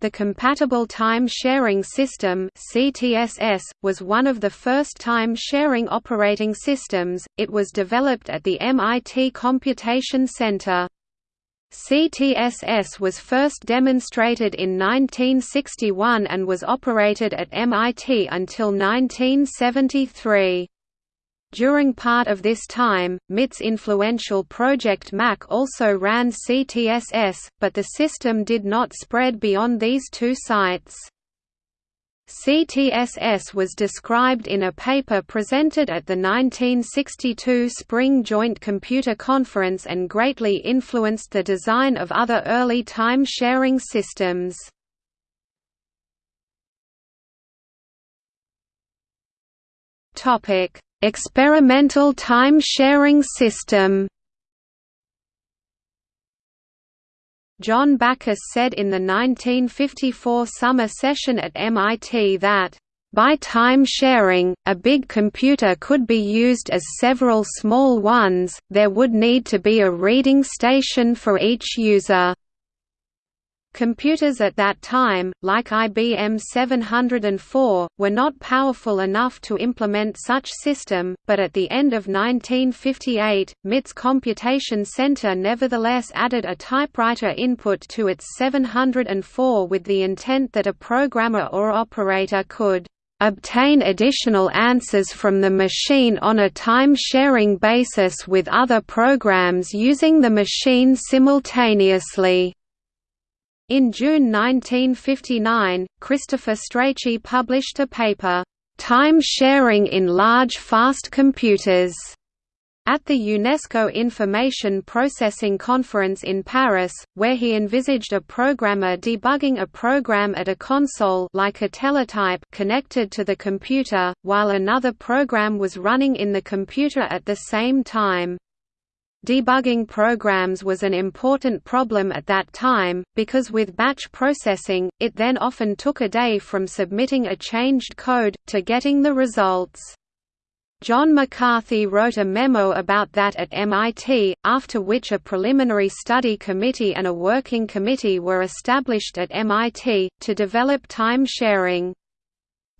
The Compatible Time Sharing System (CTSS) was one of the first time-sharing operating systems. It was developed at the MIT Computation Center. CTSS was first demonstrated in 1961 and was operated at MIT until 1973. During part of this time, MIT's influential Project Mac also ran CTSS, but the system did not spread beyond these two sites. CTSS was described in a paper presented at the 1962 Spring Joint Computer Conference and greatly influenced the design of other early time-sharing systems. Topic Experimental time-sharing system John Backus said in the 1954 summer session at MIT that, "...by time-sharing, a big computer could be used as several small ones, there would need to be a reading station for each user." Computers at that time, like IBM 704, were not powerful enough to implement such system, but at the end of 1958, MIT's Computation Center nevertheless added a typewriter input to its 704 with the intent that a programmer or operator could obtain additional answers from the machine on a time-sharing basis with other programs using the machine simultaneously. In June 1959, Christopher Strachey published a paper, "'Time Sharing in Large Fast Computers' at the UNESCO Information Processing Conference in Paris, where he envisaged a programmer debugging a program at a console like a teletype connected to the computer, while another program was running in the computer at the same time. Debugging programs was an important problem at that time, because with batch processing, it then often took a day from submitting a changed code, to getting the results. John McCarthy wrote a memo about that at MIT, after which a preliminary study committee and a working committee were established at MIT, to develop time sharing.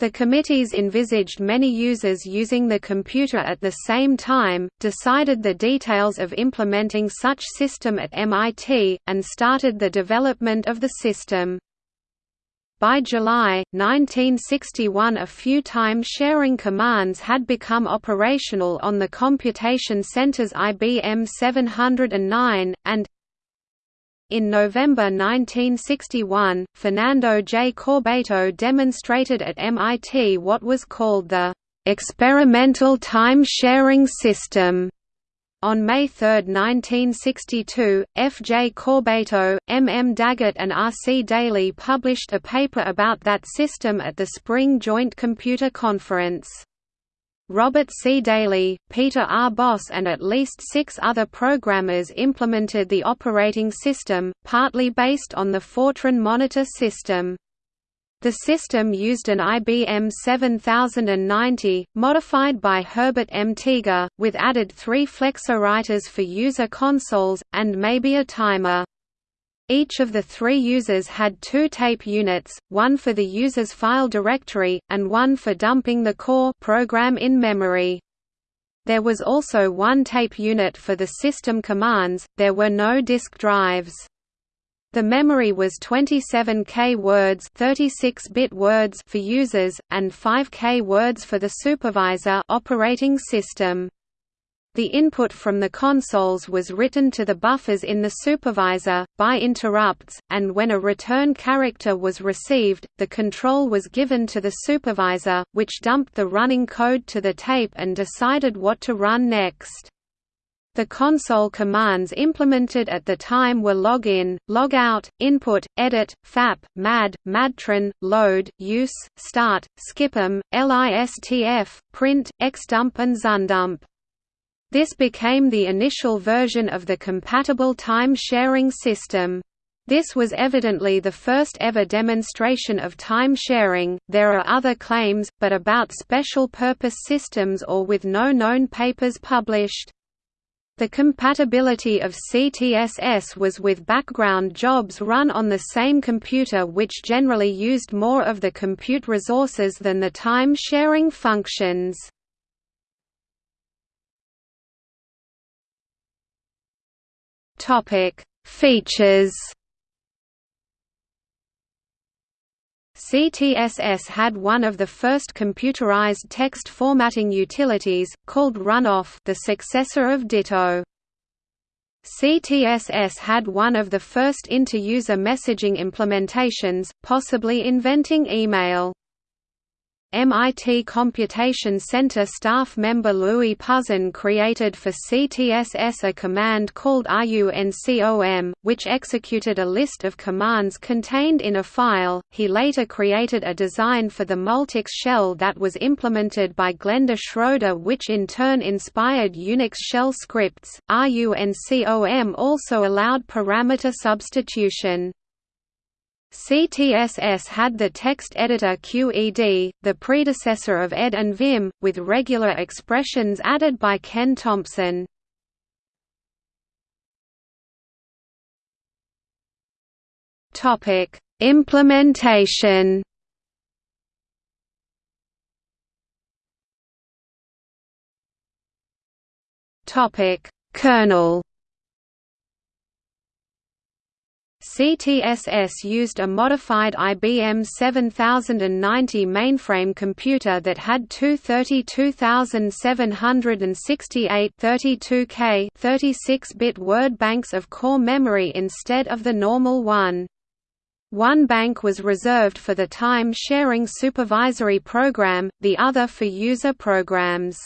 The committees envisaged many users using the computer at the same time, decided the details of implementing such system at MIT, and started the development of the system. By July, 1961 a few time-sharing commands had become operational on the Computation Center's IBM 709, and in November 1961, Fernando J. Corbato demonstrated at MIT what was called the experimental time-sharing system. On May 3, 1962, F. J. Corbato, M. M. Daggett and R. C. Daley published a paper about that system at the Spring Joint Computer Conference. Robert C. Daley, Peter R. Bos and at least six other programmers implemented the operating system, partly based on the Fortran monitor system. The system used an IBM 7090, modified by Herbert M. Teager, with added three Flexowriters for user consoles, and maybe a timer. Each of the three users had two tape units, one for the user's file directory, and one for dumping the core program in memory. There was also one tape unit for the system commands, there were no disk drives. The memory was 27K words 36-bit words for users, and 5K words for the supervisor operating system. The input from the consoles was written to the buffers in the supervisor, by interrupts, and when a return character was received, the control was given to the supervisor, which dumped the running code to the tape and decided what to run next. The console commands implemented at the time were login, logout, input, edit, fap, mad, madtran, load, use, start, skipm, listf, print, xdump and zundump. This became the initial version of the compatible time-sharing system. This was evidently the first ever demonstration of time sharing. There are other claims, but about special purpose systems or with no known papers published. The compatibility of CTSS was with background jobs run on the same computer which generally used more of the compute resources than the time-sharing functions. Features CTSS had one of the first computerized text formatting utilities, called Runoff the successor of Ditto. CTSS had one of the first inter-user messaging implementations, possibly inventing email. MIT Computation Center staff member Louis Pouzin created for CTSS a command called RUNCOM, which executed a list of commands contained in a file. He later created a design for the Multics shell that was implemented by Glenda Schroeder, which in turn inspired Unix shell scripts. RUNCOM also allowed parameter substitution. CTSS had the text editor QED, the predecessor of ED and Vim, with regular expressions added by Ken Thompson. Topic: Implementation. Topic: Kernel. CTSS used a modified IBM 7090 mainframe computer that had two 32768 32K 36-bit word banks of core memory instead of the normal one. One bank was reserved for the time-sharing supervisory program, the other for user programs.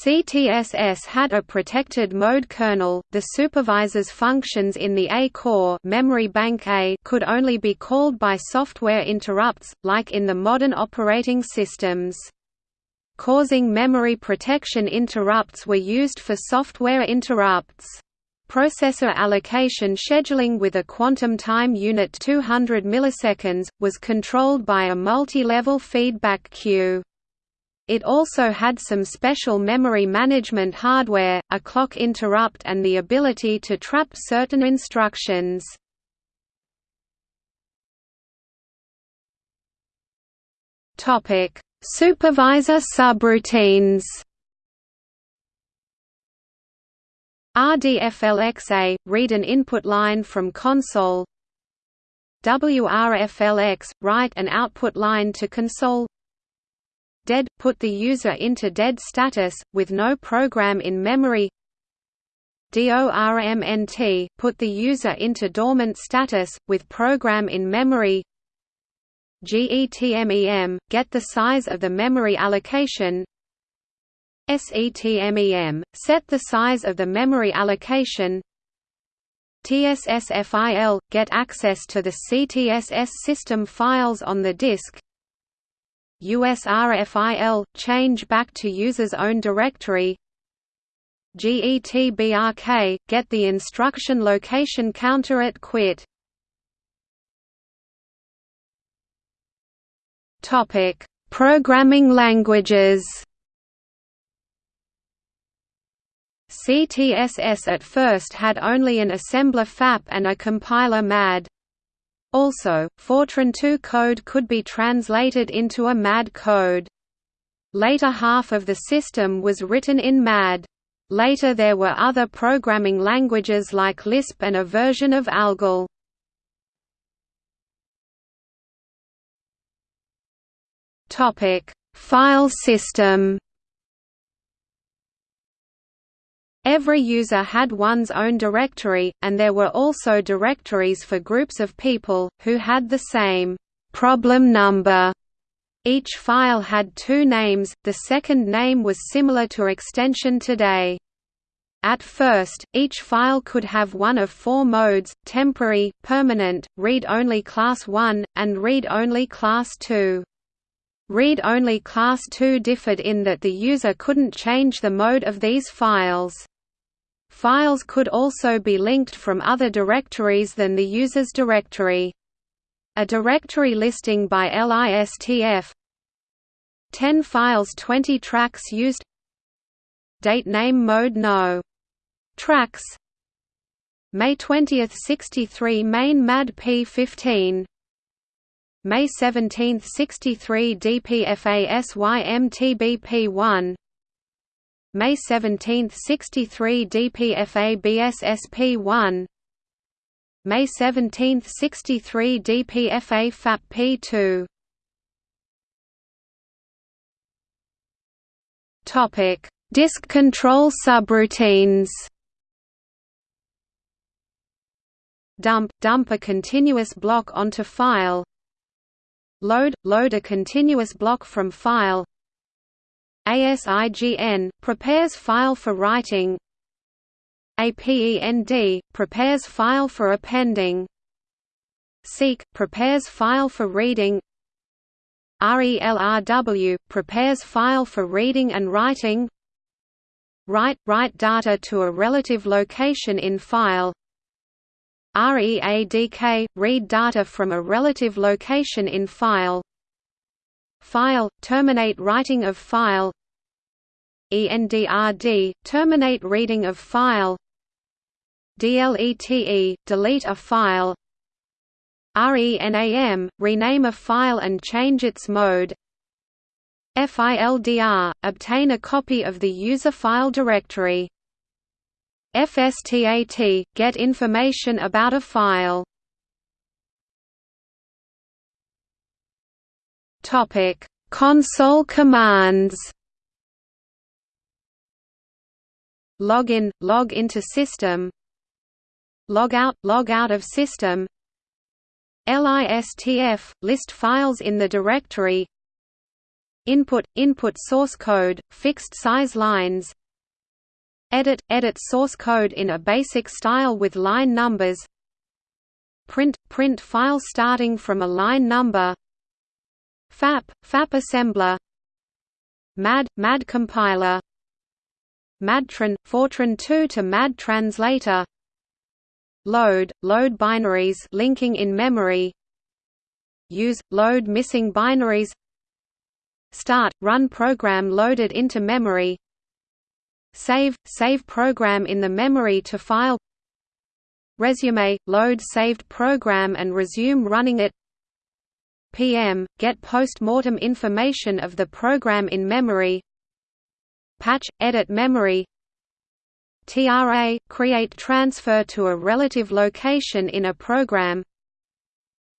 CTSS had a protected mode kernel. The supervisor's functions in the A core memory bank A could only be called by software interrupts, like in the modern operating systems. Causing memory protection interrupts were used for software interrupts. Processor allocation scheduling with a quantum time unit 200 milliseconds, was controlled by a multi-level feedback queue. It also had some special memory management hardware, a clock interrupt and the ability to trap certain instructions. Supervisor subroutines RDFLXA – read an input line from console. WRFLX – write an output line to console dead – put the user into dead status, with no program in memory. DORMNT – put the user into dormant status, with program in memory. GETMEM – get the size of the memory allocation. SETMEM – set the size of the memory allocation. TSSFIL – get access to the CTSS system files on the disk USRFIL – change back to user's own directory. GETBRK – get the instruction location counter at quit. Topic: Programming languages. CTSS at first had only an assembler FAP and a compiler MAD. Also, Fortran 2 code could be translated into a MAD code. Later half of the system was written in MAD. Later there were other programming languages like Lisp and a version of ALGOL. File system Every user had one's own directory, and there were also directories for groups of people, who had the same problem number. Each file had two names, the second name was similar to extension today. At first, each file could have one of four modes, temporary, permanent, read-only class 1, and read-only class 2. Read-only class 2 differed in that the user couldn't change the mode of these files. Files could also be linked from other directories than the user's directory. A directory listing by LISTF 10 files 20 tracks used. Date name mode no. Tracks. May 20, 63 main MAD P15 May 17, 63 DPFA SYMTBP1 May 17, 63 DPFA BSSP1 May 17, 63 DPFA FAP P2 Topic: Disk control subroutines. Dump dump a continuous block onto file. Load load a continuous block from file. ASIGN prepares file for writing. APEND prepares file for appending. Seek prepares file for reading. RELRW prepares file for reading and writing. Write write data to a relative location in file. READK read data from a relative location in file. File terminate writing of file. ENDRD terminate reading of file. DLETE delete a file. RENAM rename a file and change its mode. FILDR obtain a copy of the user file directory. FSTAT get information about a file. Topic: Console commands. Login, log into system. Logout, log out of system. LISTF list files in the directory. Input input source code, fixed size lines. Edit edit source code in a basic style with line numbers. Print print file starting from a line number. FAP FAP assembler. MAD MAD compiler. MADTRAN Fortran 2 to MAD translator. Load load binaries linking in memory. Use load missing binaries. Start run program loaded into memory Save – Save program in the memory to file Resume – Load saved program and resume running it PM – Get post-mortem information of the program in memory Patch – Edit memory TRA – Create transfer to a relative location in a program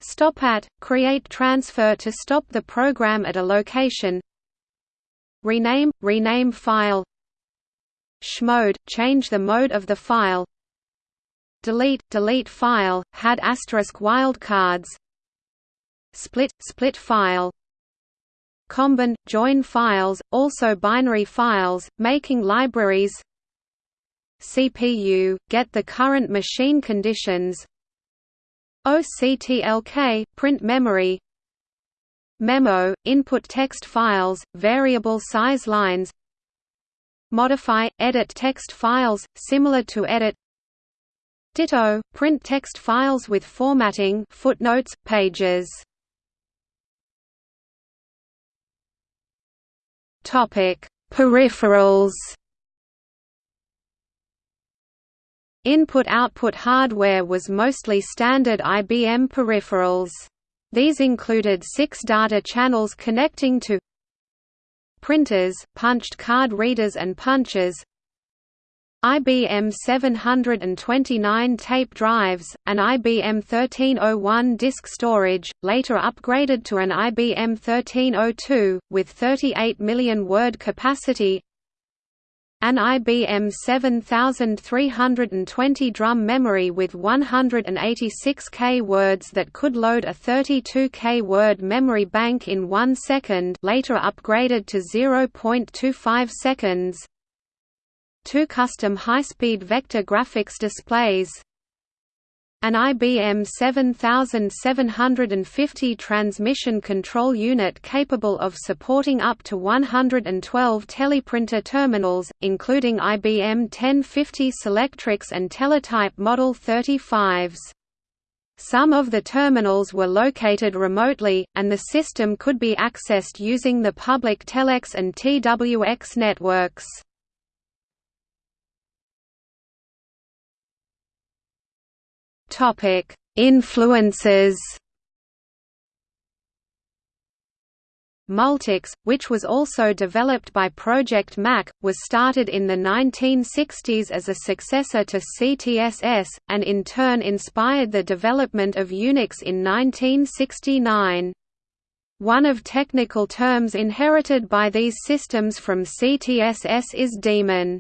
Stop at – Create transfer to stop the program at a location Rename – Rename file Chmode – change the mode of the file Delete – delete file, had asterisk wildcards Split – split file. Combine – join files, also binary files, making libraries. CPU – get the current machine conditions. OCTLK – print memory. Memo – input text files, variable size lines. Modify, edit text files, similar to edit. Ditto, print text files with formatting footnotes, pages Peripherals Input-output hardware was mostly standard IBM peripherals. These included six data channels connecting to printers, punched card readers and punchers IBM 729 tape drives, an IBM 1301 disk storage, later upgraded to an IBM 1302, with 38 million word capacity. An IBM 7320 drum memory with 186K words that could load a 32K word memory bank in 1 second later upgraded to 0.25 seconds two custom high-speed vector graphics displays an IBM 7750 transmission control unit capable of supporting up to 112 teleprinter terminals, including IBM 1050 Selectrics and Teletype Model 35s. Some of the terminals were located remotely, and the system could be accessed using the public Telex and TWX networks. Topic: Influences. Multics, which was also developed by Project Mac, was started in the 1960s as a successor to CTSS, and in turn inspired the development of Unix in 1969. One of technical terms inherited by these systems from CTSS is daemon.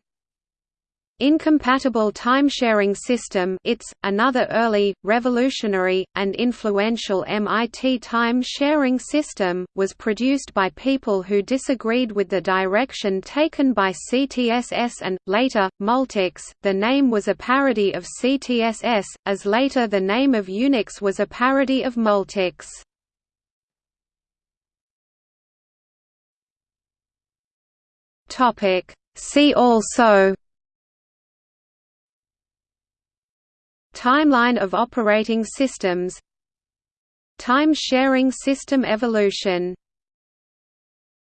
Incompatible Timesharing System ITS, another early, revolutionary, and influential MIT time-sharing system, was produced by people who disagreed with the direction taken by CTSS and, later, Multics. The name was a parody of CTSS, as later the name of Unix was a parody of Multics. See also Timeline of operating systems. Time-sharing system evolution